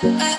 Bye.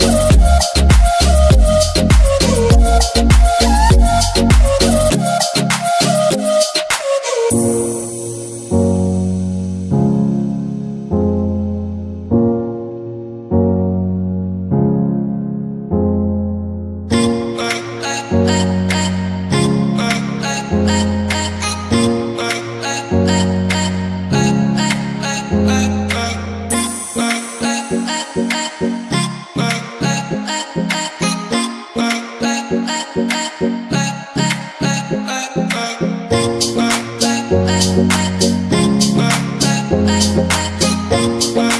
Bye.